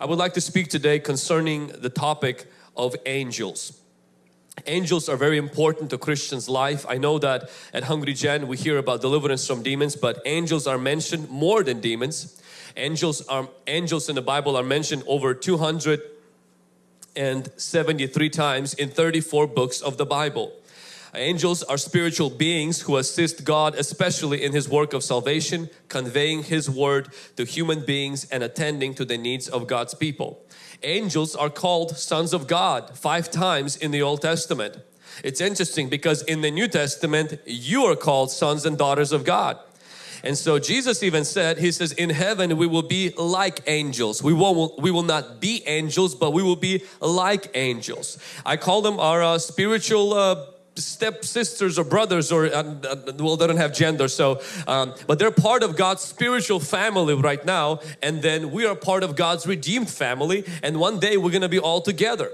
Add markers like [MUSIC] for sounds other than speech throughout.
I would like to speak today concerning the topic of angels. Angels are very important to Christians' life. I know that at Hungry Gen we hear about deliverance from demons, but angels are mentioned more than demons. Angels are angels in the Bible are mentioned over 273 times in 34 books of the Bible. Angels are spiritual beings who assist God especially in His work of salvation, conveying His word to human beings and attending to the needs of God's people. Angels are called sons of God five times in the Old Testament. It's interesting because in the New Testament you are called sons and daughters of God. And so Jesus even said, He says, in heaven we will be like angels. We won't, we will not be angels, but we will be like angels. I call them our uh, spiritual uh, step sisters or brothers or well they don't have gender so um, but they're part of God's spiritual family right now and then we are part of God's redeemed family and one day we're gonna be all together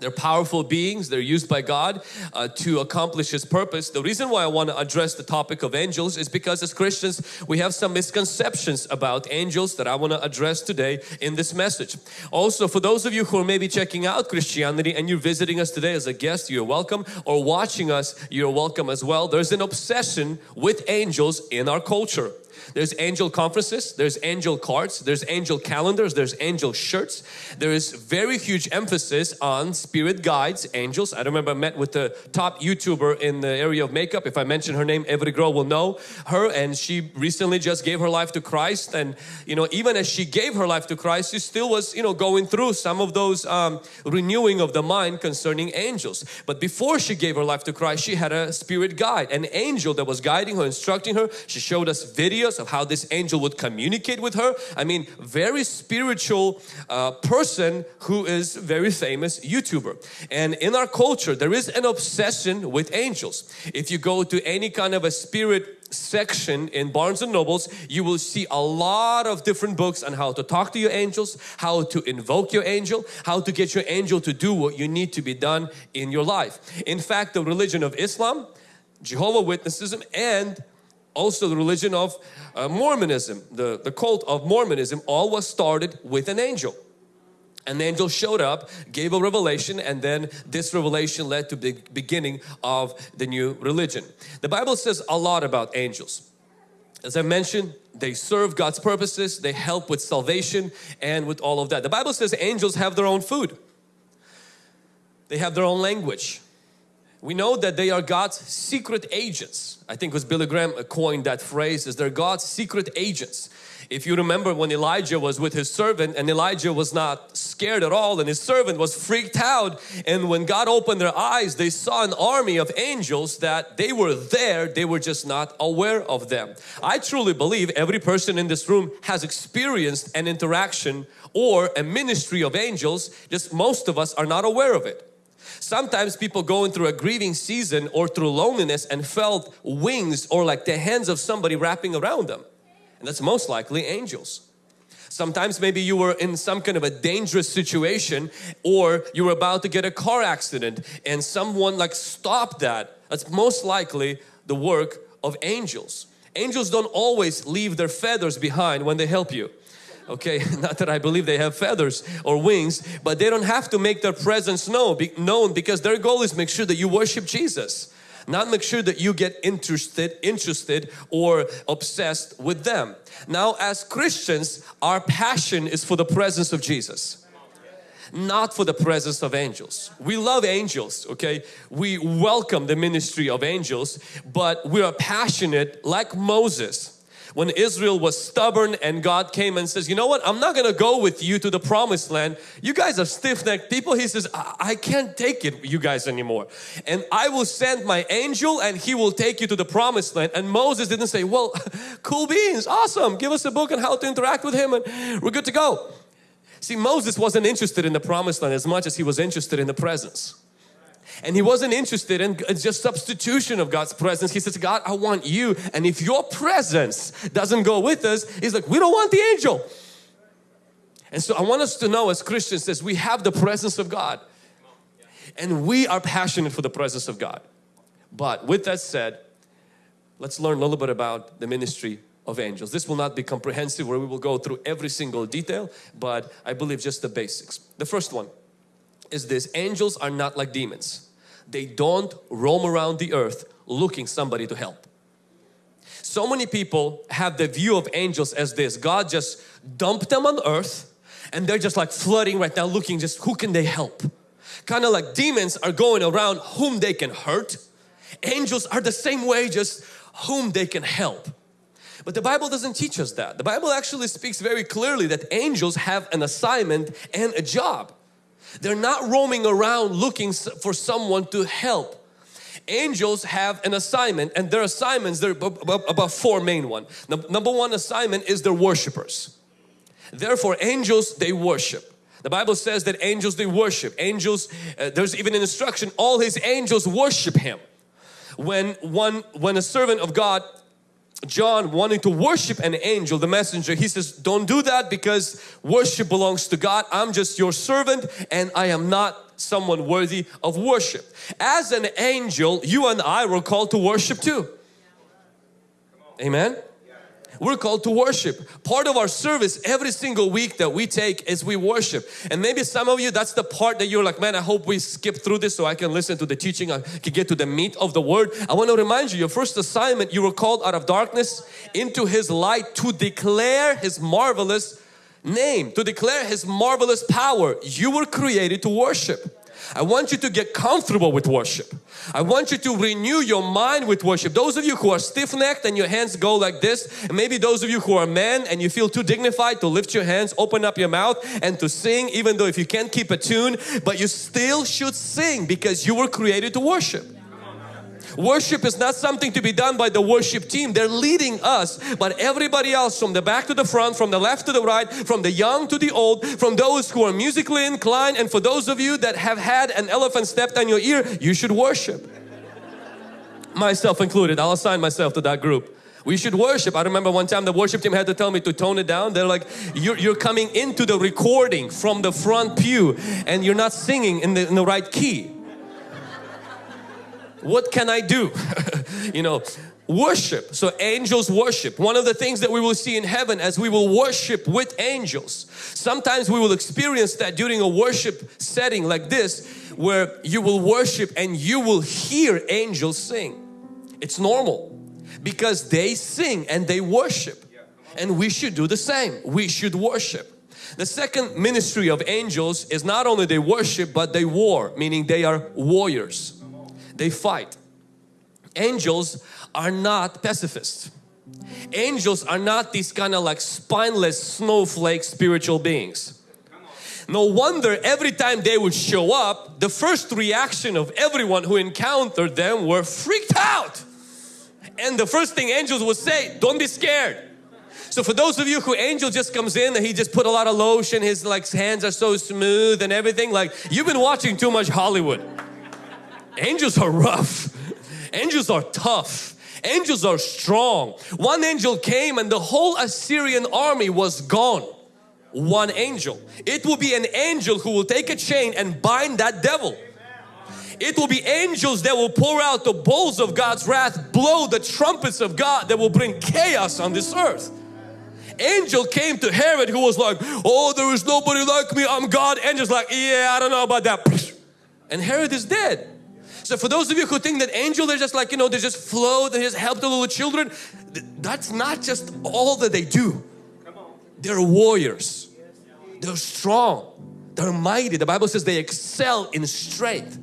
they're powerful beings, they're used by God uh, to accomplish His purpose. The reason why I want to address the topic of angels is because as Christians we have some misconceptions about angels that I want to address today in this message. Also for those of you who are maybe checking out Christianity and you're visiting us today as a guest, you're welcome or watching us, you're welcome as well. There's an obsession with angels in our culture. There's angel conferences, there's angel cards, there's angel calendars, there's angel shirts. There is very huge emphasis on spirit guides, angels. I remember I met with the top YouTuber in the area of makeup. If I mention her name, every girl will know her and she recently just gave her life to Christ and you know even as she gave her life to Christ, she still was you know going through some of those um, renewing of the mind concerning angels. But before she gave her life to Christ, she had a spirit guide, an angel that was guiding her, instructing her. She showed us videos of how this angel would communicate with her. I mean, very spiritual uh, person who is very famous YouTuber. And in our culture, there is an obsession with angels. If you go to any kind of a spirit section in Barnes and Nobles you will see a lot of different books on how to talk to your angels how to invoke your angel how to get your angel to do what you need to be done in your life in fact the religion of Islam Jehovah Witnessism and also the religion of uh, Mormonism, the, the cult of Mormonism, all was started with an angel. An angel showed up, gave a revelation and then this revelation led to the beginning of the new religion. The Bible says a lot about angels. As I mentioned, they serve God's purposes, they help with salvation and with all of that. The Bible says angels have their own food. They have their own language we know that they are God's secret agents. I think it was Billy Graham uh, coined that phrase as they're God's secret agents. If you remember when Elijah was with his servant and Elijah was not scared at all and his servant was freaked out and when God opened their eyes they saw an army of angels that they were there they were just not aware of them. I truly believe every person in this room has experienced an interaction or a ministry of angels just most of us are not aware of it. Sometimes people going through a grieving season or through loneliness and felt wings or like the hands of somebody wrapping around them. And that's most likely angels. Sometimes maybe you were in some kind of a dangerous situation or you were about to get a car accident and someone like stopped that. That's most likely the work of angels. Angels don't always leave their feathers behind when they help you okay [LAUGHS] not that I believe they have feathers or wings but they don't have to make their presence known, known because their goal is make sure that you worship Jesus not make sure that you get interested interested or obsessed with them now as Christians our passion is for the presence of Jesus not for the presence of angels. We love angels, okay? We welcome the ministry of angels, but we are passionate like Moses when Israel was stubborn and God came and says, you know what, I'm not going to go with you to the promised land. You guys are stiff-necked people. He says, I, I can't take it, you guys anymore. And I will send my angel and he will take you to the promised land. And Moses didn't say, well, [LAUGHS] cool beans, awesome. Give us a book on how to interact with him and we're good to go. See, Moses wasn't interested in the promised land as much as he was interested in the presence and he wasn't interested in just substitution of God's presence. He says, God, I want you. And if your presence doesn't go with us, he's like, we don't want the angel. And so I want us to know as Christians that we have the presence of God and we are passionate for the presence of God. But with that said, let's learn a little bit about the ministry of angels. This will not be comprehensive where we will go through every single detail, but I believe just the basics. The first one is this, angels are not like demons. They don't roam around the earth looking somebody to help. So many people have the view of angels as this, God just dumped them on earth and they're just like flooding right now looking just who can they help. Kind of like demons are going around whom they can hurt. Angels are the same way just whom they can help. But the Bible doesn't teach us that. The Bible actually speaks very clearly that angels have an assignment and a job. They're not roaming around looking for someone to help. Angels have an assignment and their assignments, there are about four main one. Number one assignment is they're worshipers. Therefore angels, they worship. The Bible says that angels, they worship. Angels, uh, there's even an instruction, all His angels worship Him. When one, when a servant of God John wanting to worship an angel, the messenger, he says, don't do that because worship belongs to God. I'm just your servant and I am not someone worthy of worship. As an angel, you and I were called to worship too. Amen. We're called to worship. Part of our service every single week that we take is we worship. And maybe some of you, that's the part that you're like, man, I hope we skip through this so I can listen to the teaching, I can get to the meat of the word. I want to remind you, your first assignment, you were called out of darkness into His light to declare His marvelous name, to declare His marvelous power. You were created to worship. I want you to get comfortable with worship. I want you to renew your mind with worship. Those of you who are stiff-necked and your hands go like this, and maybe those of you who are men and you feel too dignified to lift your hands, open up your mouth and to sing even though if you can't keep a tune, but you still should sing because you were created to worship. Worship is not something to be done by the worship team. They're leading us, but everybody else from the back to the front, from the left to the right, from the young to the old, from those who are musically inclined and for those of you that have had an elephant stepped on your ear, you should worship. myself included, I'll assign myself to that group. We should worship. I remember one time the worship team had to tell me to tone it down. They're like, you're, you're coming into the recording from the front pew and you're not singing in the, in the right key what can I do? [LAUGHS] you know, worship. So angels worship. One of the things that we will see in heaven as we will worship with angels. Sometimes we will experience that during a worship setting like this where you will worship and you will hear angels sing. It's normal because they sing and they worship and we should do the same. We should worship. The second ministry of angels is not only they worship but they war meaning they are warriors they fight. Angels are not pacifists. Angels are not these kind of like spineless snowflake spiritual beings. No wonder every time they would show up, the first reaction of everyone who encountered them were freaked out. And the first thing angels would say, don't be scared. So for those of you who angel just comes in and he just put a lot of lotion, his like hands are so smooth and everything, like you've been watching too much Hollywood. Angels are rough. Angels are tough. Angels are strong. One angel came and the whole Assyrian army was gone. One angel. It will be an angel who will take a chain and bind that devil. It will be angels that will pour out the bowls of God's wrath, blow the trumpets of God that will bring chaos on this earth. Angel came to Herod who was like, oh there is nobody like me, I'm God. Angel's like, yeah I don't know about that. And Herod is dead. So for those of you who think that angels are just like, you know, they just flow, they just help the little children, that's not just all that they do. They're warriors. They're strong. They're mighty. The Bible says they excel in strength.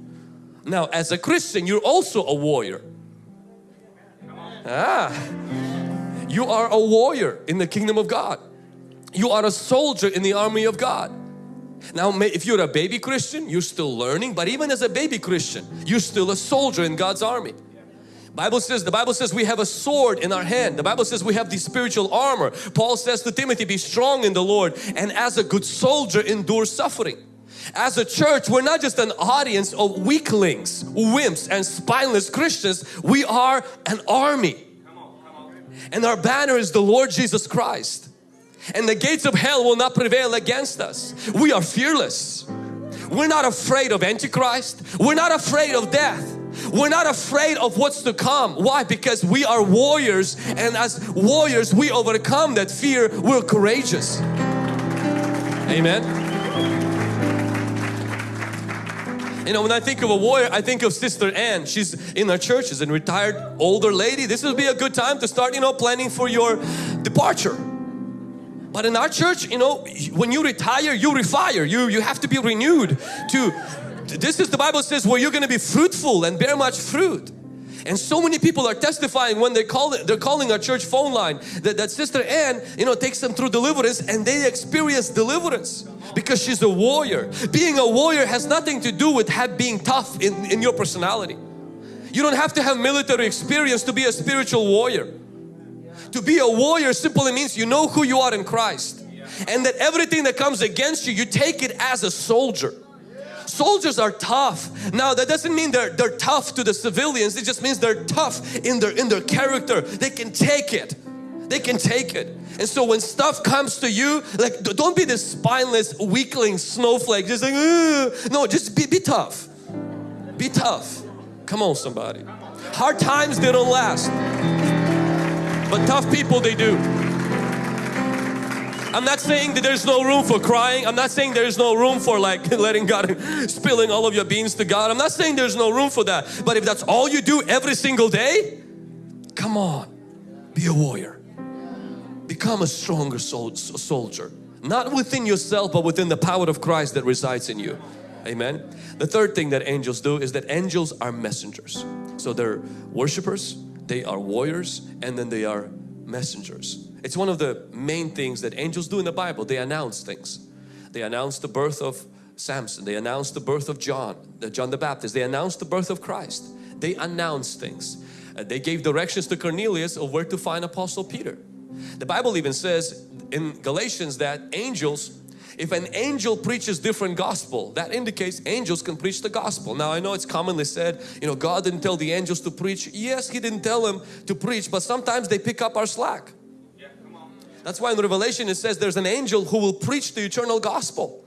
Now as a Christian, you're also a warrior. Ah, you are a warrior in the kingdom of God. You are a soldier in the army of God. Now if you're a baby Christian, you're still learning, but even as a baby Christian, you're still a soldier in God's army. Bible says, the Bible says we have a sword in our hand. The Bible says we have the spiritual armor. Paul says to Timothy, be strong in the Lord and as a good soldier endure suffering. As a church, we're not just an audience of weaklings, wimps and spineless Christians. We are an army. And our banner is the Lord Jesus Christ and the gates of hell will not prevail against us. We are fearless. We're not afraid of Antichrist. We're not afraid of death. We're not afraid of what's to come. Why? Because we are warriors and as warriors we overcome that fear. We're courageous. Amen. You know, when I think of a warrior, I think of Sister Anne. She's in our church, she's a retired older lady. This would be a good time to start, you know, planning for your departure. But in our church, you know, when you retire, you refire. You, you have to be renewed to, this is the Bible says where you're going to be fruitful and bear much fruit. And so many people are testifying when they call they're calling our church phone line that, that Sister Anne, you know, takes them through deliverance and they experience deliverance because she's a warrior. Being a warrior has nothing to do with have, being tough in, in your personality. You don't have to have military experience to be a spiritual warrior. To be a warrior simply means you know who you are in Christ and that everything that comes against you, you take it as a soldier. Soldiers are tough. Now that doesn't mean they're, they're tough to the civilians. It just means they're tough in their, in their character. They can take it. They can take it. And so when stuff comes to you, like don't be this spineless weakling snowflake just like, Ugh. no, just be, be tough. Be tough. Come on somebody. Hard times, they don't last. But tough people, they do. I'm not saying that there's no room for crying. I'm not saying there's no room for like [LAUGHS] letting God, [LAUGHS] spilling all of your beans to God. I'm not saying there's no room for that. But if that's all you do every single day, come on, be a warrior. Become a stronger sol soldier. Not within yourself, but within the power of Christ that resides in you. Amen. The third thing that angels do is that angels are messengers. So they're worshipers, they are warriors, and then they are messengers. It's one of the main things that angels do in the Bible. They announce things. They announce the birth of Samson. They announce the birth of John, the John the Baptist. They announce the birth of Christ. They announce things. Uh, they gave directions to Cornelius of where to find Apostle Peter. The Bible even says in Galatians that angels if an angel preaches different gospel that indicates angels can preach the gospel now I know it's commonly said you know God didn't tell the angels to preach yes he didn't tell them to preach but sometimes they pick up our slack that's why in Revelation it says there's an angel who will preach the eternal gospel.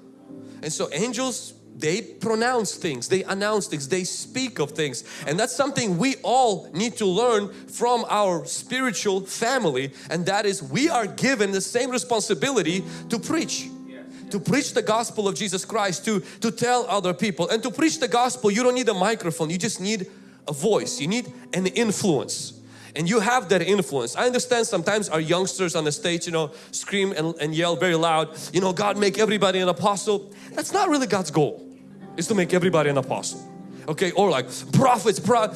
And so angels, they pronounce things, they announce things, they speak of things. And that's something we all need to learn from our spiritual family. And that is we are given the same responsibility to preach. To preach the gospel of Jesus Christ, to, to tell other people. And to preach the gospel, you don't need a microphone, you just need a voice, you need an influence and you have that influence. I understand sometimes our youngsters on the stage, you know, scream and, and yell very loud, you know, God make everybody an apostle. That's not really God's goal, is to make everybody an apostle. Okay, or like prophets, pro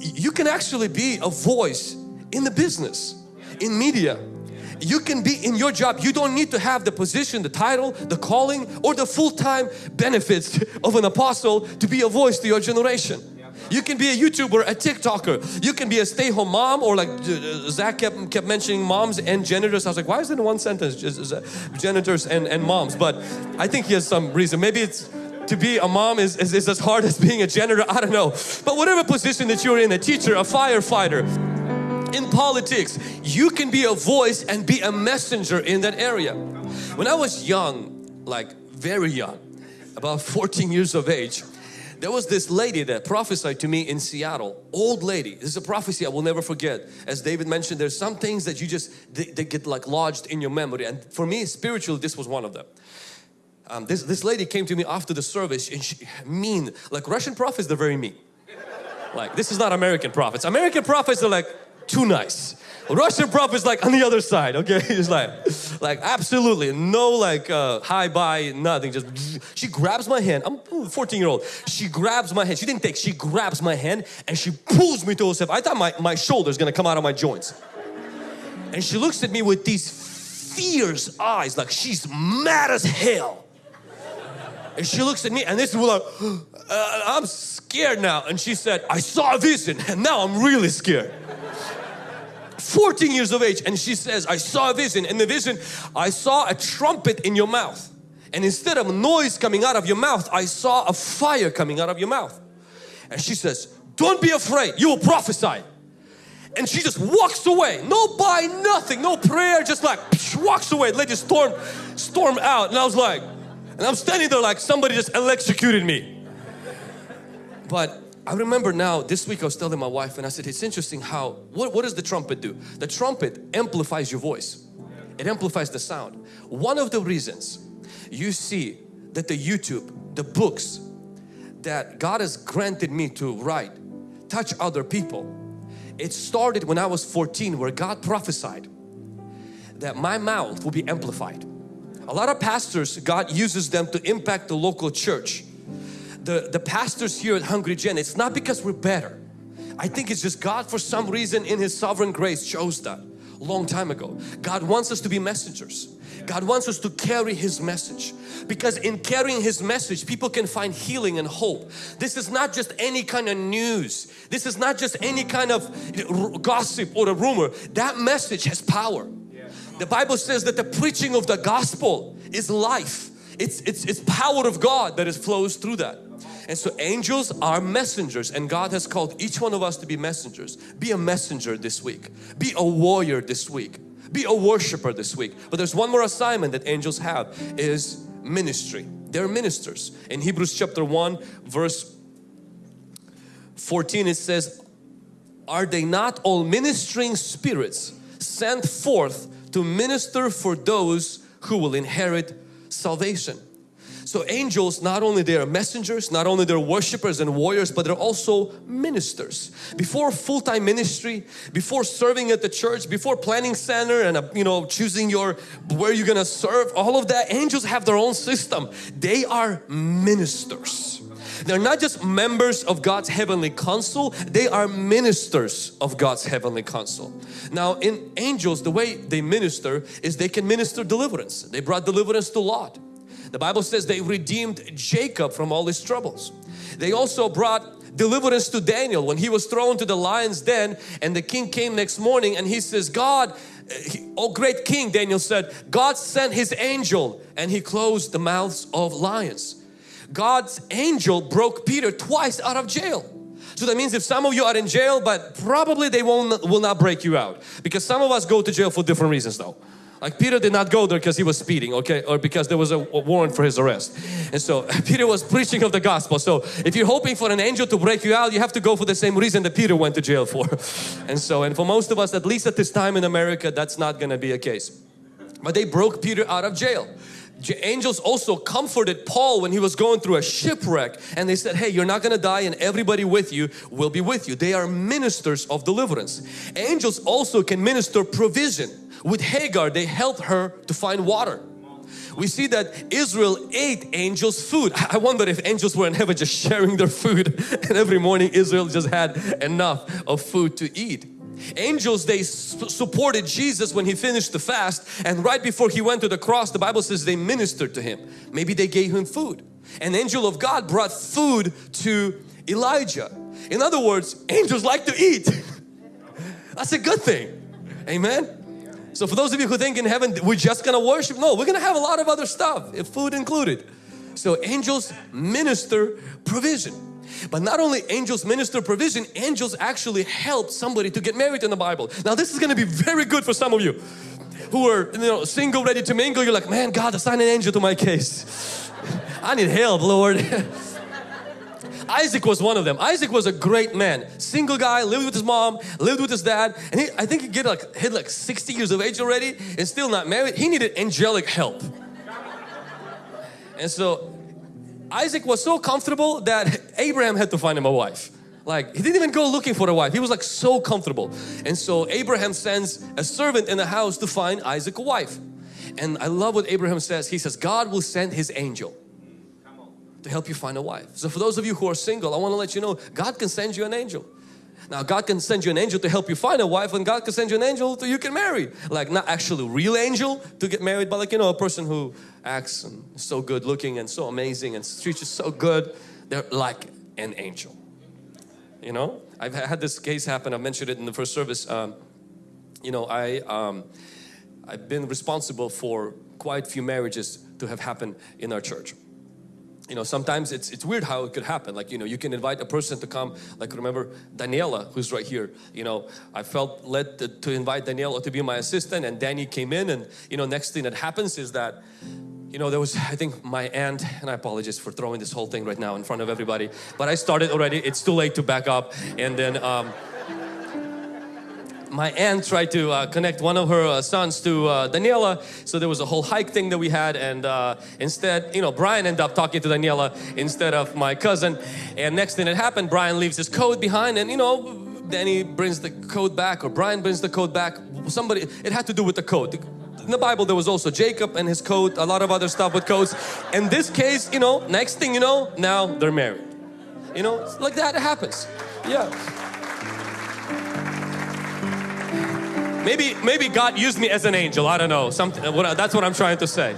you can actually be a voice in the business, in media. You can be in your job. You don't need to have the position, the title, the calling or the full-time benefits of an apostle to be a voice to your generation. You can be a YouTuber, a TikToker. You can be a stay-home mom or like uh, Zach kept, kept mentioning moms and janitors. I was like, why is it in one sentence? Just janitors and, and moms. But I think he has some reason. Maybe it's to be a mom is, is, is as hard as being a janitor. I don't know. But whatever position that you're in, a teacher, a firefighter, in politics, you can be a voice and be a messenger in that area. When I was young, like very young, about 14 years of age, there was this lady that prophesied to me in Seattle, old lady. This is a prophecy I will never forget. As David mentioned, there's some things that you just, they, they get like lodged in your memory. And for me, spiritually, this was one of them. Um, this, this lady came to me after the service and she, mean, like Russian prophets, they're very mean. Like, this is not American prophets. American prophets are like too nice. Russian prophet is like on the other side, okay? [LAUGHS] It's like, like absolutely no like uh, hi nothing. Just [LAUGHS] she grabs my hand. I'm 14 year old. She grabs my hand. She didn't take. She grabs my hand and she pulls me to herself. I thought my my shoulder's gonna come out of my joints. And she looks at me with these fierce eyes, like she's mad as hell. And she looks at me, and this is like, uh, [GASPS] I'm scared now. And she said, I saw a vision, and now I'm really scared. 14 years of age and she says I saw a vision. In the vision I saw a trumpet in your mouth. And instead of noise coming out of your mouth I saw a fire coming out of your mouth. And she says don't be afraid. You will prophesy. And she just walks away. No buy nothing. No prayer. Just like walks away. Let you storm storm out. And I was like and I'm standing there like somebody just electrocuted me but I remember now this week I was telling my wife and I said it's interesting how what, what does the trumpet do? The trumpet amplifies your voice. It amplifies the sound. One of the reasons you see that the YouTube, the books that God has granted me to write touch other people. It started when I was 14 where God prophesied that my mouth will be amplified. A lot of pastors, God uses them to impact the local church. The, the pastors here at Hungry Gen, it's not because we're better. I think it's just God for some reason in His sovereign grace chose that long time ago. God wants us to be messengers. God wants us to carry His message because in carrying His message people can find healing and hope. This is not just any kind of news. This is not just any kind of gossip or a rumor. That message has power. The Bible says that the preaching of the gospel is life. It's, it's, it's power of God that is flows through that. And so angels are messengers and God has called each one of us to be messengers. Be a messenger this week. Be a warrior this week. Be a worshiper this week. But there's one more assignment that angels have is ministry. They're ministers. In Hebrews chapter 1 verse 14 it says, Are they not all ministering spirits sent forth to minister for those who will inherit salvation. So angels, not only they are messengers, not only they're worshipers and warriors, but they're also ministers. Before full-time ministry, before serving at the church, before planning center and uh, you know choosing your where you're gonna serve, all of that, angels have their own system. They are ministers. They're not just members of God's heavenly council, they are ministers of God's heavenly council. Now in angels, the way they minister is they can minister deliverance. They brought deliverance to Lot. The Bible says they redeemed Jacob from all his troubles. They also brought deliverance to Daniel when he was thrown to the lion's den and the king came next morning and he says, God, oh great king, Daniel said, God sent his angel and he closed the mouths of lions. God's angel broke Peter twice out of jail. So that means if some of you are in jail, but probably they won't will not break you out because some of us go to jail for different reasons though. Like Peter did not go there because he was speeding, okay, or because there was a, warrant for his arrest. And so [LAUGHS] Peter was preaching of the gospel. So if you're hoping for an angel to break you out, you have to go for the same reason that Peter went to jail for. [LAUGHS] And so, and for most of us, at least at this time in America, that's not going to be a case. But they broke Peter out of jail angels also comforted Paul when he was going through a shipwreck and they said hey you're not gonna die and everybody with you will be with you. They are ministers of deliverance. Angels also can minister provision. With Hagar they helped her to find water. We see that Israel ate angels food. [LAUGHS] I wonder if angels were in heaven just sharing their food [LAUGHS] and every morning Israel just had enough of food to eat Angels, they supported Jesus when he finished the fast and right before he went to the cross, the Bible says they ministered to him. Maybe they gave him food. An angel of God brought food to Elijah. In other words, angels like to eat. [LAUGHS] That's a good thing. Amen. So for those of you who think in heaven we're just gonna worship, no, we're gonna have a lot of other stuff, food included. So angels minister provision. But not only angels minister provision, angels actually help somebody to get married in the Bible. Now this is going to be very good for some of you who are you know single ready to mingle. You're like, man, God assign an angel to my case. [LAUGHS] I need help, Lord. [LAUGHS] Isaac was one of them. Isaac was a great man. Single guy, lived with his mom, lived with his dad. And he, I think he get like, hit like 60 years of age already and still not married. He needed angelic help. And so Isaac was so comfortable that Abraham had to find him a wife. Like he didn't even go looking for a wife. He was like so comfortable. And so Abraham sends a servant in the house to find Isaac a wife. And I love what Abraham says. He says, God will send his angel to help you find a wife. So for those of you who are single, I want to let you know God can send you an angel. Now God can send you an angel to help you find a wife and God can send you an angel to you can marry. Like not actually real angel to get married but like you know a person who acts and so good looking and so amazing and treats you so good. They're like an angel. You know, I've had this case happen. I mentioned it in the first service. Um, you know, I um, I've been responsible for quite a few marriages to have happened in our church you know sometimes it's it's weird how it could happen like you know you can invite a person to come like remember Daniela who's right here you know I felt led to, to invite Daniela to be my assistant and Danny came in and you know next thing that happens is that you know, there was, I think my aunt, and I apologize for throwing this whole thing right now in front of everybody, but I started already, it's too late to back up. And then um, my aunt tried to uh, connect one of her uh, sons to uh, Daniela. So there was a whole hike thing that we had and uh, instead, you know, Brian ended up talking to Daniela instead of my cousin. And next thing that happened, Brian leaves his coat behind and you know, Danny brings the coat back or Brian brings the coat back. Somebody, it had to do with the coat. In the Bible there was also Jacob and his coat, a lot of other stuff with coats. In this case, you know, next thing you know, now they're married. You know, like that happens. Yeah. Maybe, maybe God used me as an angel. I don't know. Something. That's what I'm trying to say.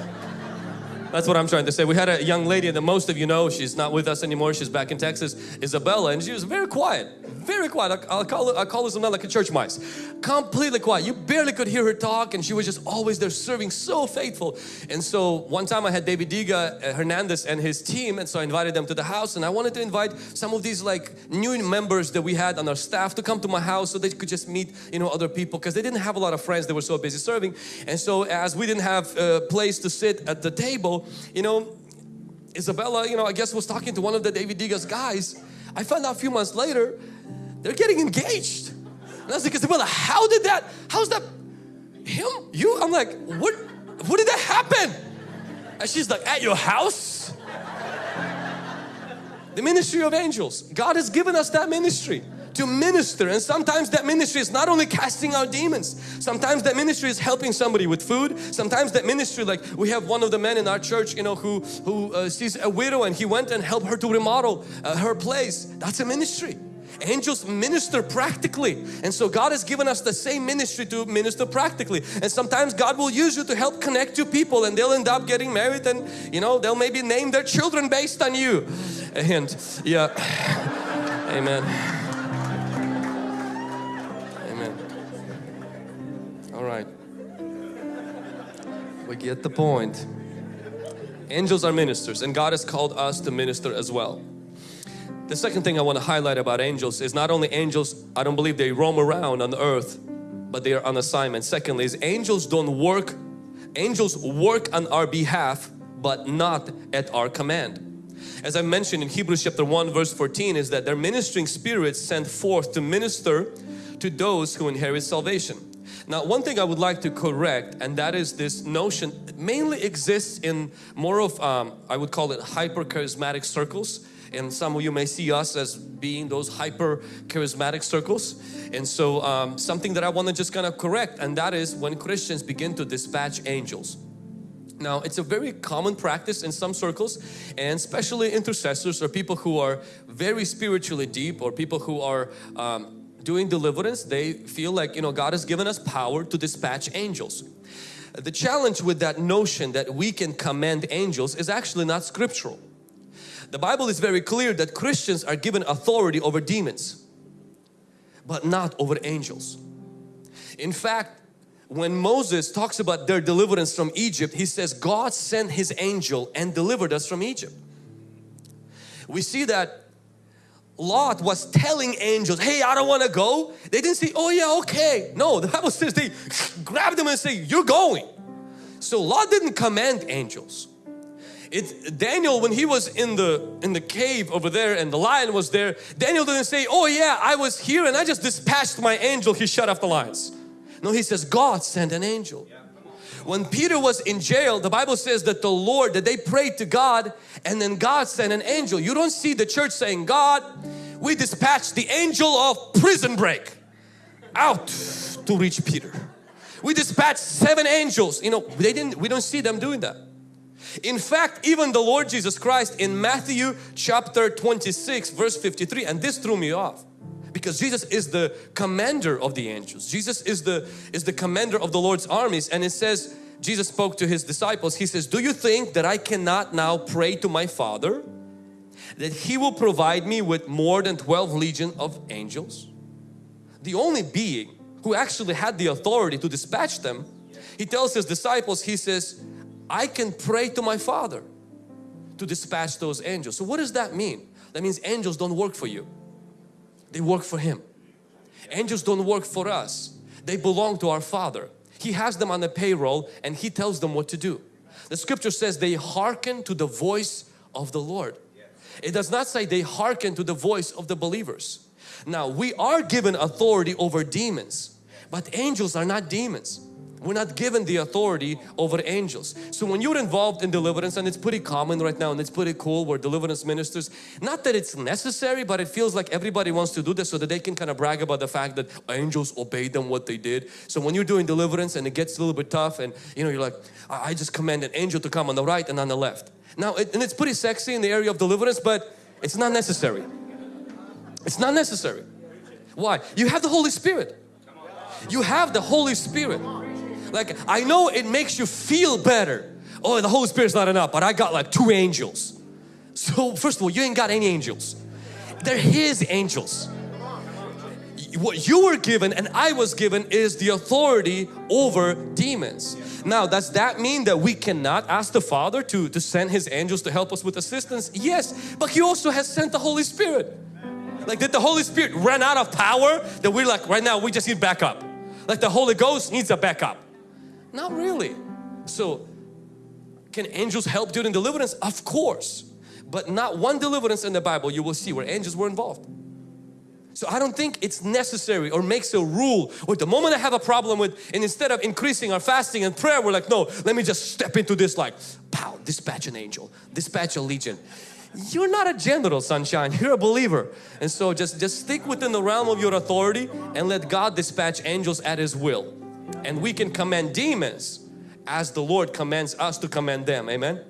That's what I'm trying to say. We had a young lady that most of you know, she's not with us anymore, she's back in Texas, Isabella, and she was very quiet, very quiet. I'll call her, I'll call her something like a church mice. Completely quiet. You barely could hear her talk and she was just always there serving, so faithful. And so one time I had David Diga uh, Hernandez and his team and so I invited them to the house and I wanted to invite some of these like new members that we had on our staff to come to my house so they could just meet, you know, other people because they didn't have a lot of friends, they were so busy serving. And so as we didn't have a place to sit at the table, you know, Isabella, you know, I guess was talking to one of the David Diga's guys. I found out a few months later, they're getting engaged. And I was like, Isabella, how did that, how's that, him, you? I'm like, what, what did that happen? And she's like, at your house? The ministry of angels. God has given us that ministry to minister. And sometimes that ministry is not only casting out demons. Sometimes that ministry is helping somebody with food. Sometimes that ministry like we have one of the men in our church you know who who uh, sees a widow and he went and helped her to remodel uh, her place. That's a ministry. Angels minister practically. And so God has given us the same ministry to minister practically. And sometimes God will use you to help connect to people and they'll end up getting married and you know they'll maybe name their children based on you. And yeah. [SIGHS] Amen We get the point. Angels are ministers and God has called us to minister as well. The second thing I want to highlight about angels is not only angels, I don't believe they roam around on the earth, but they are on assignment. Secondly is angels don't work, angels work on our behalf, but not at our command. As I mentioned in Hebrews chapter 1 verse 14 is that their ministering spirits sent forth to minister to those who inherit salvation. Now one thing I would like to correct and that is this notion mainly exists in more of um, I would call it hyper charismatic circles. And some of you may see us as being those hyper charismatic circles. And so um, something that I want to just kind of correct and that is when Christians begin to dispatch angels. Now it's a very common practice in some circles and especially intercessors or people who are very spiritually deep or people who are um, doing deliverance, they feel like, you know, God has given us power to dispatch angels. The challenge with that notion that we can command angels is actually not scriptural. The Bible is very clear that Christians are given authority over demons, but not over angels. In fact, when Moses talks about their deliverance from Egypt, he says God sent his angel and delivered us from Egypt. We see that Lot was telling angels, hey, I don't want to go. They didn't say, oh yeah, okay. No, the Bible says they [LAUGHS] grabbed them and say, you're going. So Lot didn't command angels. It, Daniel, when he was in the in the cave over there and the lion was there, Daniel didn't say, oh yeah, I was here and I just dispatched my angel, he shut off the lions. No, he says, God sent an angel. When Peter was in jail, the Bible says that the Lord, that they prayed to God and then God sent an angel. You don't see the church saying, God, we dispatched the angel of prison break out to reach Peter. We dispatched seven angels. You know, they didn't, we don't see them doing that. In fact, even the Lord Jesus Christ in Matthew chapter 26 verse 53 and this threw me off because Jesus is the commander of the angels. Jesus is the is the commander of the Lord's armies and it says Jesus spoke to his disciples. He says, "Do you think that I cannot now pray to my Father that he will provide me with more than 12 legion of angels?" The only being who actually had the authority to dispatch them, he tells his disciples, he says, "I can pray to my Father to dispatch those angels." So what does that mean? That means angels don't work for you. They work for Him. Angels don't work for us. They belong to our Father. He has them on the payroll and He tells them what to do. The scripture says they hearken to the voice of the Lord. It does not say they hearken to the voice of the believers. Now we are given authority over demons, but angels are not demons. We're not given the authority over angels. So when you're involved in deliverance and it's pretty common right now and it's pretty cool where deliverance ministers, not that it's necessary but it feels like everybody wants to do this so that they can kind of brag about the fact that angels obeyed them what they did. So when you're doing deliverance and it gets a little bit tough and you know you're like, I just command an angel to come on the right and on the left. Now it, and it's pretty sexy in the area of deliverance but it's not necessary. It's not necessary. Why? You have the Holy Spirit. You have the Holy Spirit. Like I know it makes you feel better. Oh, the Holy Spirit's not enough, but I got like two angels. So first of all, you ain't got any angels. They're His angels. What you were given and I was given is the authority over demons. Now does that mean that we cannot ask the Father to, to send His angels to help us with assistance? Yes, but He also has sent the Holy Spirit. Like did the Holy Spirit run out of power that we're like right now we just need backup. Like the Holy Ghost needs a backup. Not really. So can angels help during deliverance? Of course. But not one deliverance in the Bible you will see where angels were involved. So I don't think it's necessary or makes a rule or the moment I have a problem with and instead of increasing our fasting and prayer we're like no let me just step into this like pow dispatch an angel dispatch a legion you're not a general sunshine you're a believer and so just just stick within the realm of your authority and let God dispatch angels at his will and we can command demons as the Lord commands us to command them. Amen?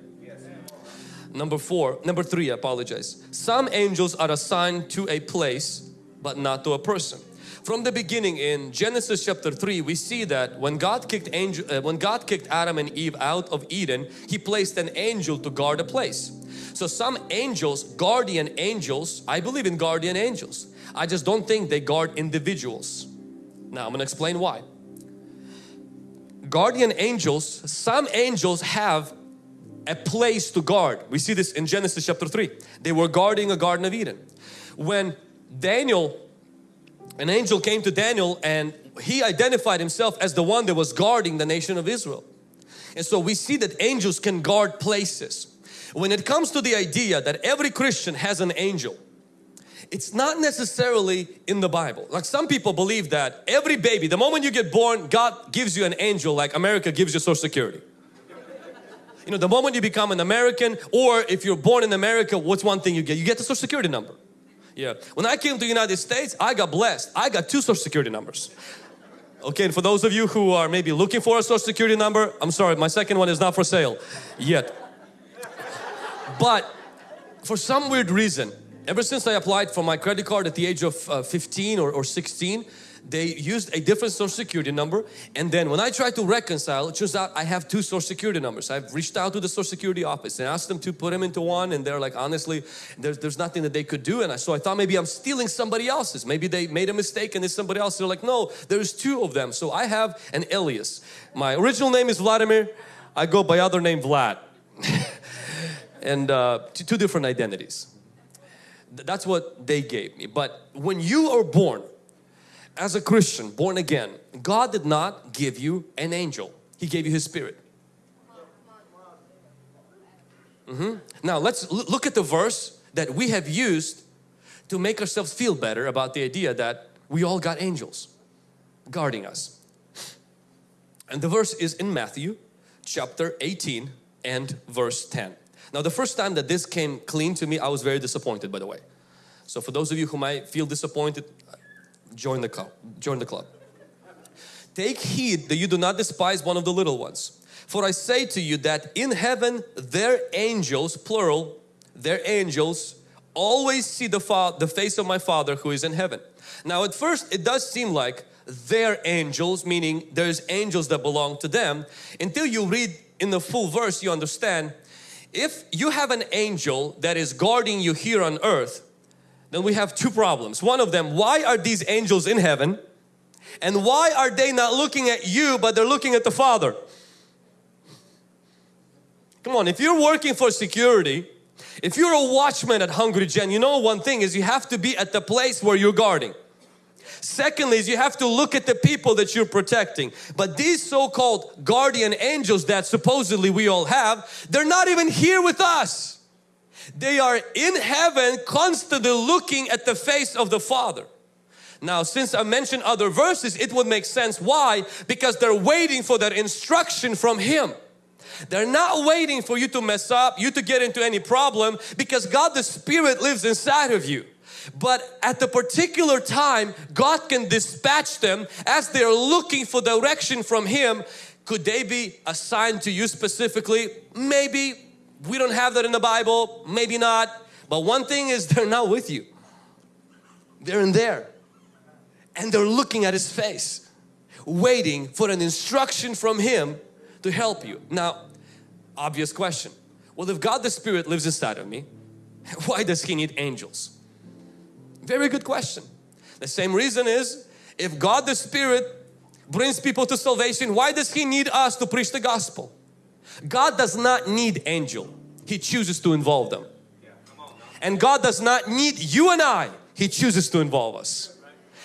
Number four number three I apologize. Some angels are assigned to a place but not to a person. From the beginning in Genesis chapter 3 we see that when God kicked angel uh, when God kicked Adam and Eve out of Eden he placed an angel to guard a place. So some angels guardian angels I believe in guardian angels. I just don't think they guard individuals. Now I'm gonna explain why guardian angels, some angels have a place to guard. We see this in Genesis chapter 3. They were guarding a Garden of Eden. When Daniel, an angel came to Daniel and he identified himself as the one that was guarding the nation of Israel. And so we see that angels can guard places. When it comes to the idea that every Christian has an angel, it's not necessarily in the Bible. Like some people believe that every baby, the moment you get born, God gives you an angel like America gives you social security. You know, the moment you become an American or if you're born in America, what's one thing you get? You get the social security number. Yeah. When I came to the United States, I got blessed. I got two social security numbers. Okay, and for those of you who are maybe looking for a social security number, I'm sorry, my second one is not for sale yet. But for some weird reason, Ever since I applied for my credit card at the age of uh, 15 or, or 16, they used a different social security number. And then when I tried to reconcile it turns out I have two social security numbers. I've reached out to the social security office and asked them to put them into one. And they're like honestly there's, there's nothing that they could do. And I, so I thought maybe I'm stealing somebody else's. Maybe they made a mistake and it's somebody else. They're like no there's two of them. So I have an alias. My original name is Vladimir. I go by other name Vlad. [LAUGHS] And uh, two different identities that's what they gave me. But when you are born as a Christian, born again, God did not give you an angel. He gave you His Spirit. Mm -hmm. Now let's look at the verse that we have used to make ourselves feel better about the idea that we all got angels guarding us. And the verse is in Matthew chapter 18 and verse 10. Now the first time that this came clean to me, I was very disappointed by the way. So for those of you who might feel disappointed, join the club. Join the club. Take heed that you do not despise one of the little ones. For I say to you that in heaven their angels, plural, their angels always see the, the face of my Father who is in heaven. Now at first it does seem like their angels, meaning there's angels that belong to them. Until you read in the full verse you understand if you have an angel that is guarding you here on earth, then we have two problems. One of them, why are these angels in heaven? And why are they not looking at you but they're looking at the Father? Come on, if you're working for security, if you're a watchman at Hungry Gen, you know one thing is you have to be at the place where you're guarding. Secondly is you have to look at the people that you're protecting. But these so-called guardian angels that supposedly we all have, they're not even here with us. They are in heaven constantly looking at the face of the Father. Now since I mentioned other verses it would make sense. Why? Because they're waiting for that instruction from Him. They're not waiting for you to mess up, you to get into any problem because God the Spirit lives inside of you. But at the particular time, God can dispatch them as they're looking for direction from Him. Could they be assigned to you specifically? Maybe. We don't have that in the Bible. Maybe not. But one thing is [LAUGHS] they're not with you. They're in there. And they're looking at His face. Waiting for an instruction from Him to help you. Now, obvious question. Well, if God the Spirit lives inside of me, [LAUGHS] why does He need angels? Very good question. The same reason is if God the Spirit brings people to salvation, why does He need us to preach the gospel? God does not need angel. He chooses to involve them. And God does not need you and I. He chooses to involve us.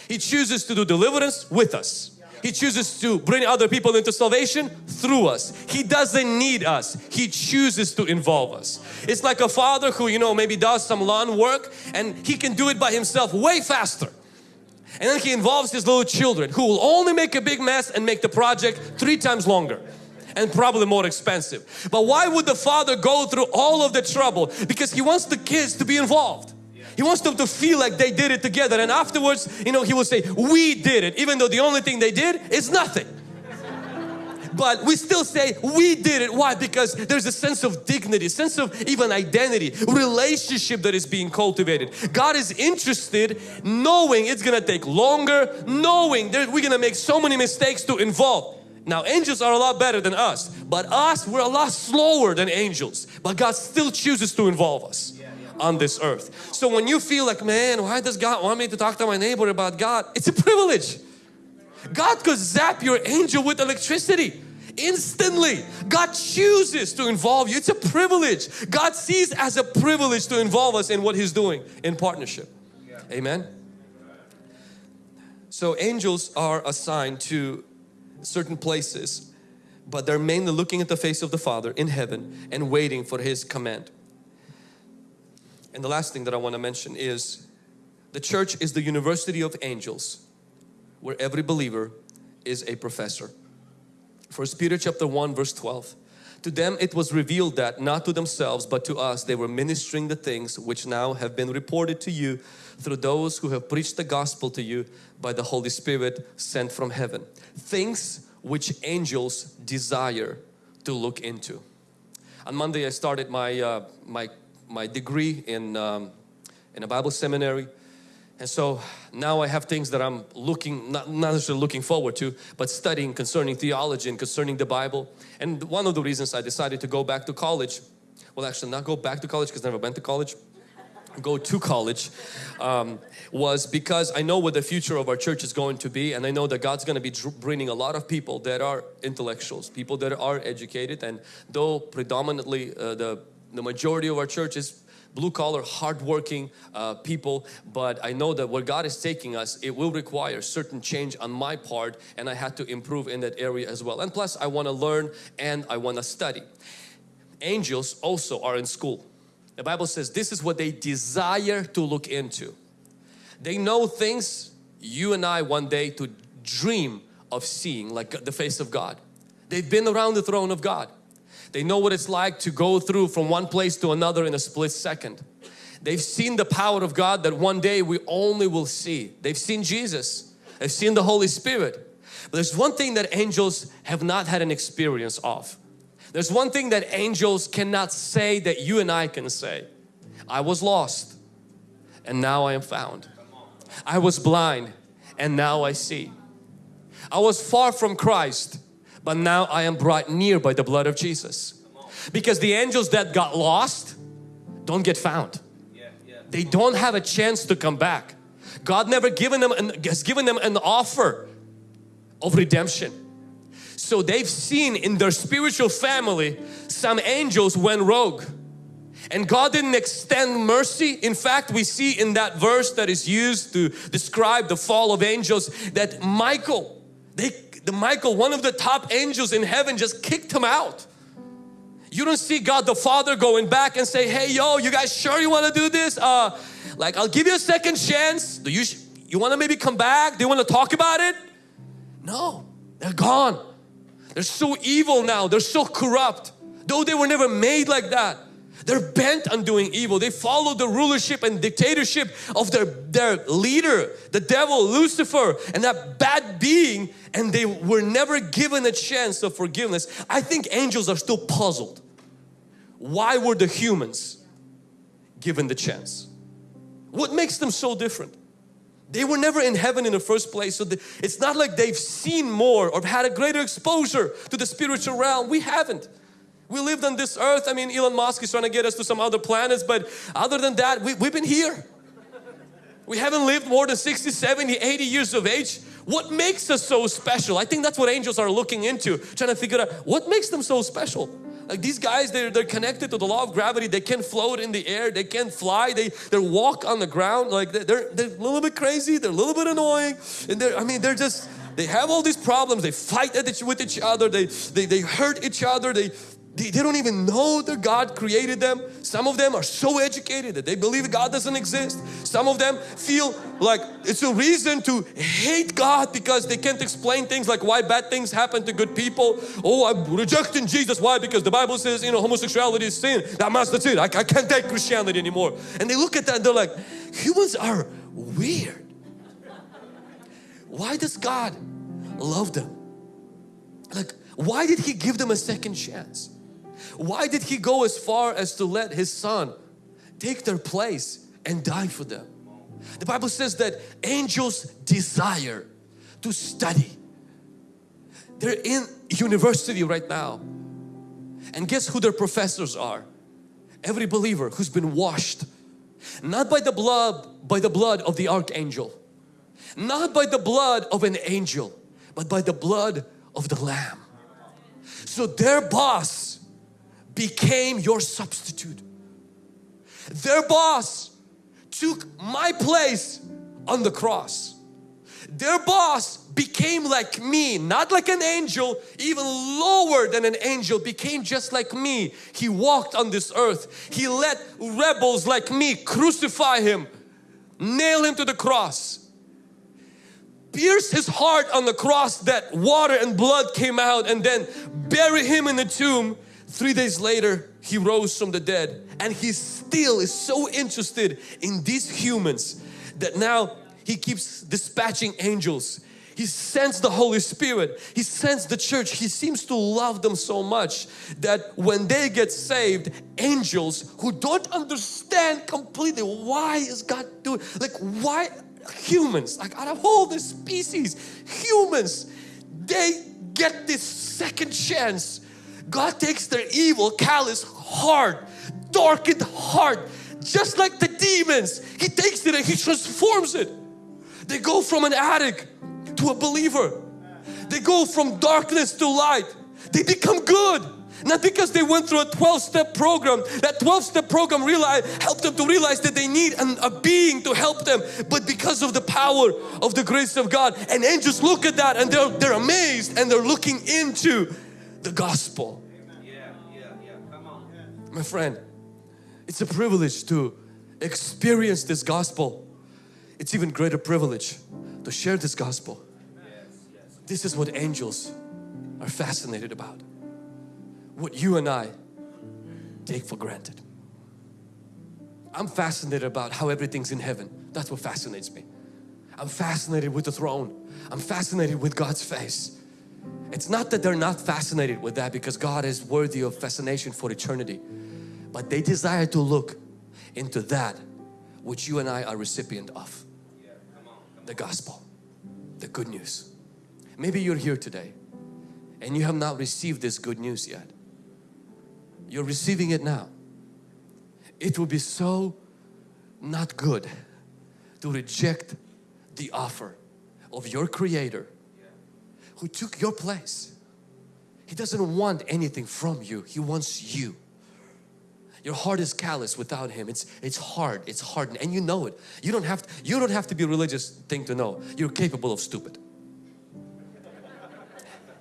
He chooses to do deliverance with us. He chooses to bring other people into salvation through us. He doesn't need us. He chooses to involve us. It's like a father who, you know, maybe does some lawn work and he can do it by himself way faster. And then he involves his little children who will only make a big mess and make the project three times longer and probably more expensive. But why would the father go through all of the trouble? Because he wants the kids to be involved. He wants them to feel like they did it together and afterwards, you know, he will say, we did it, even though the only thing they did is nothing. But we still say we did it. Why? Because there's a sense of dignity, sense of even identity, relationship that is being cultivated. God is interested knowing it's gonna take longer, knowing that we're gonna make so many mistakes to involve. Now angels are a lot better than us, but us, we're a lot slower than angels. But God still chooses to involve us on this earth. So when you feel like, man, why does God want me to talk to my neighbor about God? It's a privilege. God could zap your angel with electricity instantly. God chooses to involve you. It's a privilege. God sees as a privilege to involve us in what He's doing in partnership. Amen. So angels are assigned to certain places but they're mainly looking at the face of the Father in heaven and waiting for His command. And the last thing that I want to mention is the church is the university of angels where every believer is a professor. First Peter chapter 1 verse 12. To them it was revealed that not to themselves but to us they were ministering the things which now have been reported to you through those who have preached the gospel to you by the Holy Spirit sent from heaven. Things which angels desire to look into. On Monday I started my, uh, my my degree in, um, in a Bible seminary. And so now I have things that I'm looking, not, not necessarily looking forward to, but studying concerning theology and concerning the Bible. And one of the reasons I decided to go back to college, well actually not go back to college because I never went to college, go to college um, was because I know what the future of our church is going to be and I know that God's going to be bringing a lot of people that are intellectuals, people that are educated and though predominantly uh, the the majority of our church is blue collar, hardworking uh, people, but I know that where God is taking us, it will require certain change on my part and I had to improve in that area as well. And plus I want to learn and I want to study. Angels also are in school. The Bible says this is what they desire to look into. They know things you and I one day to dream of seeing like the face of God. They've been around the throne of God. They know what it's like to go through from one place to another in a split second. They've seen the power of God that one day we only will see. They've seen Jesus. They've seen the Holy Spirit. But there's one thing that angels have not had an experience of. There's one thing that angels cannot say that you and I can say. I was lost and now I am found. I was blind and now I see. I was far from Christ but now I am brought near by the blood of Jesus. Because the angels that got lost don't get found. They don't have a chance to come back. God never given them an, has given them an offer of redemption. So they've seen in their spiritual family some angels went rogue And God didn't extend mercy. In fact, we see in that verse that is used to describe the fall of angels that Michael, they, the Michael, one of the top angels in heaven just kicked him out. You don't see God the Father going back and say, hey yo, you guys sure you want to do this? Uh, like I'll give you a second chance. Do you, you want to maybe come back? Do you want to talk about it? No, they're gone. They're so evil now. They're so corrupt. Though they were never made like that. They're bent on doing evil. They follow the rulership and dictatorship of their, their leader, the devil, Lucifer, and that bad being, and they were never given a chance of forgiveness. I think angels are still puzzled. Why were the humans given the chance? What makes them so different? They were never in heaven in the first place. So it's not like they've seen more or had a greater exposure to the spiritual realm. We haven't. We lived on this earth. I mean, Elon Musk is trying to get us to some other planets, but other than that, we, we've been here. We haven't lived more than 60, 70, 80 years of age. What makes us so special? I think that's what angels are looking into, trying to figure out what makes them so special. Like these guys, they're, they're connected to the law of gravity. They can float in the air. They can fly. They, they walk on the ground. Like they're, they're a little bit crazy. They're a little bit annoying. And they're, I mean, they're just, they have all these problems. They fight with each other. They, they, they hurt each other. They, they, they don't even know that God created them. Some of them are so educated that they believe God doesn't exist. Some of them feel like it's a reason to hate God because they can't explain things like why bad things happen to good people. Oh, I'm rejecting Jesus. Why? Because the Bible says, you know, homosexuality is sin. That must, that's it. I, I can't take Christianity anymore. And they look at that and they're like, humans are weird. Why does God love them? Like, why did He give them a second chance? Why did He go as far as to let His Son take their place and die for them? The Bible says that angels desire to study. They're in university right now. And guess who their professors are? Every believer who's been washed. Not by the blood, by the blood of the archangel. Not by the blood of an angel, but by the blood of the Lamb. So their boss became your substitute. Their boss took my place on the cross. Their boss became like me, not like an angel, even lower than an angel, became just like me. He walked on this earth. He let rebels like me crucify Him, nail Him to the cross, pierce His heart on the cross that water and blood came out and then bury Him in the tomb Three days later, he rose from the dead and he still is so interested in these humans that now he keeps dispatching angels. He sends the Holy Spirit. He sends the church. He seems to love them so much that when they get saved, angels who don't understand completely why is God doing, like why humans, like out of all the species, humans, they get this second chance God takes their evil, callous heart, darkened heart, just like the demons. He takes it and He transforms it. They go from an addict to a believer. They go from darkness to light. They become good. Not because they went through a 12-step program. That 12-step program realize, helped them to realize that they need an, a being to help them. But because of the power of the grace of God. And angels look at that and they're, they're amazed and they're looking into the gospel. My friend, it's a privilege to experience this gospel. It's even greater privilege to share this gospel. This is what angels are fascinated about. What you and I take for granted. I'm fascinated about how everything's in heaven. That's what fascinates me. I'm fascinated with the throne. I'm fascinated with God's face. It's not that they're not fascinated with that because God is worthy of fascination for eternity. But they desire to look into that which you and I are recipient of. The gospel, the good news. Maybe you're here today and you have not received this good news yet. You're receiving it now. It would be so not good to reject the offer of your Creator who took your place. He doesn't want anything from you. He wants you. Your heart is callous without Him. It's, it's hard, it's hardened and you know it. You don't, have to, you don't have to be a religious thing to know. You're capable of stupid.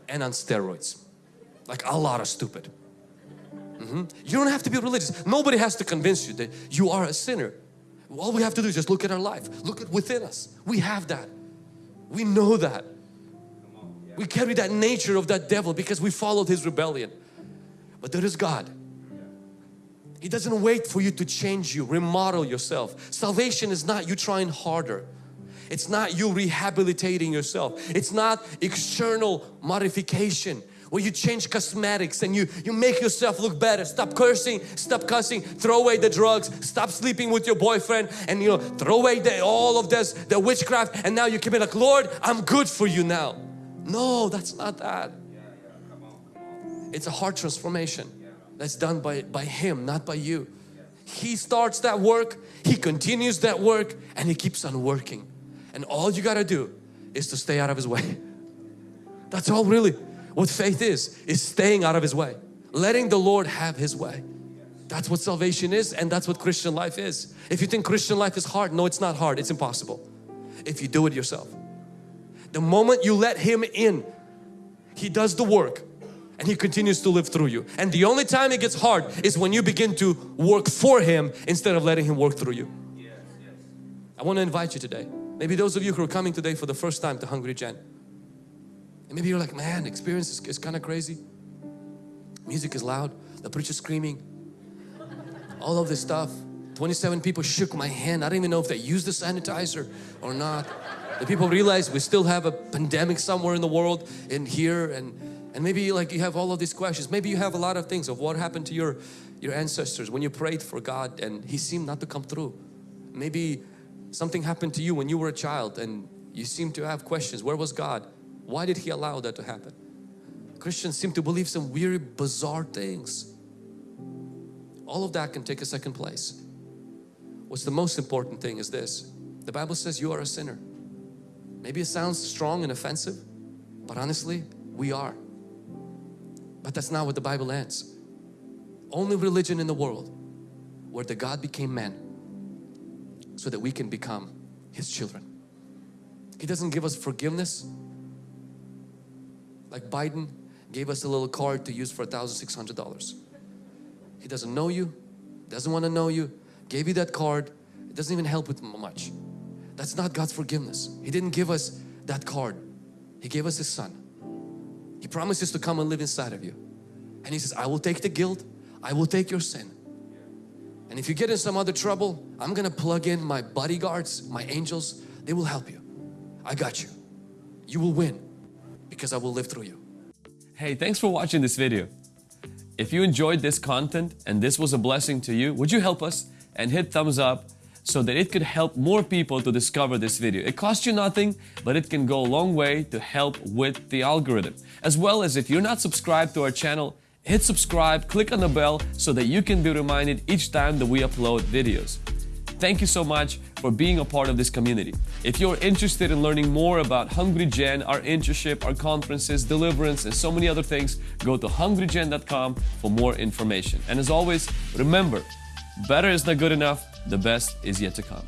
And on steroids. Like a lot of stupid. Mm -hmm. You don't have to be religious. Nobody has to convince you that you are a sinner. All we have to do is just look at our life. Look at within us. We have that. We know that. We carry that nature of that devil because we followed his rebellion. But there is God. He doesn't wait for you to change you, remodel yourself. Salvation is not you trying harder. It's not you rehabilitating yourself. It's not external modification where you change cosmetics and you, you make yourself look better. Stop cursing, stop cussing, throw away the drugs, stop sleeping with your boyfriend and you know, throw away the, all of this, the witchcraft and now you can be like, Lord, I'm good for you now. No, that's not that. It's a heart transformation that's done by, by Him, not by you. He starts that work, He continues that work and He keeps on working. And all you got to do is to stay out of His way. [LAUGHS] That's all really what faith is, is staying out of His way. Letting the Lord have His way. That's what salvation is and that's what Christian life is. If you think Christian life is hard, no it's not hard, it's impossible. If you do it yourself. The moment you let Him in, He does the work and He continues to live through you. And the only time it gets hard is when you begin to work for Him instead of letting Him work through you. Yes, yes. I want to invite you today. Maybe those of you who are coming today for the first time to Hungry Gen. And maybe you're like, man, experience is, is kind of crazy. Music is loud, the preacher screaming, all of this stuff. 27 people shook my hand. I don't even know if they used the sanitizer or not. The people realize we still have a pandemic somewhere in the world in here and and maybe like you have all of these questions. Maybe you have a lot of things of what happened to your your ancestors when you prayed for God and He seemed not to come through. Maybe something happened to you when you were a child and you seem to have questions. Where was God? Why did He allow that to happen? Christians seem to believe some weird bizarre things. All of that can take a second place. What's the most important thing is this. The Bible says you are a sinner. Maybe it sounds strong and offensive, but honestly, we are. But that's not what the Bible ends. Only religion in the world where the God became man so that we can become His children. He doesn't give us forgiveness like Biden gave us a little card to use for a $1,600. He doesn't know you, doesn't want to know you, gave you that card, it doesn't even help with much. That's not God's forgiveness. He didn't give us that card. He gave us His Son. He promises to come and live inside of you. And He says, I will take the guilt. I will take your sin. And if you get in some other trouble, I'm going to plug in my bodyguards, my angels. They will help you. I got you. You will win because I will live through you. Hey, thanks for watching this video. If you enjoyed this content and this was a blessing to you, would you help us and hit thumbs up so that it could help more people to discover this video. It costs you nothing, but it can go a long way to help with the algorithm. As well as if you're not subscribed to our channel, hit subscribe, click on the bell so that you can be reminded each time that we upload videos. Thank you so much for being a part of this community. If you're interested in learning more about Hungry Gen, our internship, our conferences, deliverance, and so many other things, go to hungrygen.com for more information. And as always, remember, better is not good enough, the best is yet to come.